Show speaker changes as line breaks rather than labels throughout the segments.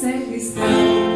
sempre está.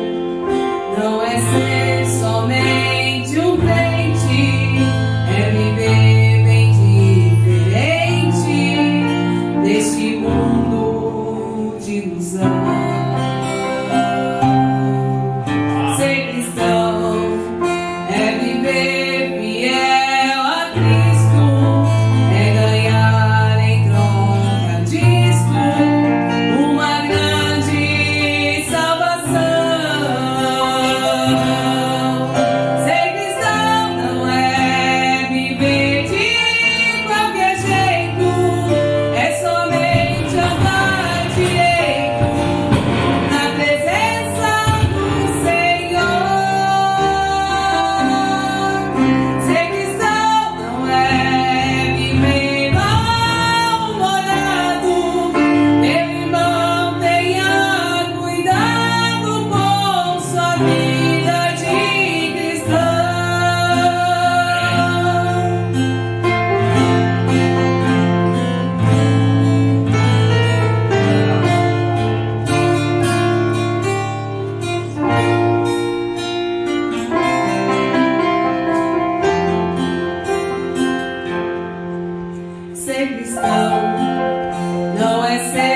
Não é ser